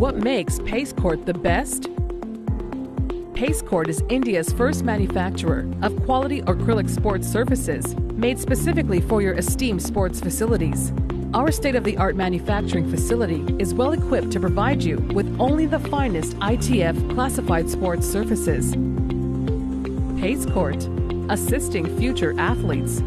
What makes Pace Court the best? Pace Court is India's first manufacturer of quality acrylic sports surfaces made specifically for your esteemed sports facilities. Our state of the art manufacturing facility is well equipped to provide you with only the finest ITF classified sports surfaces. Pace Court, assisting future athletes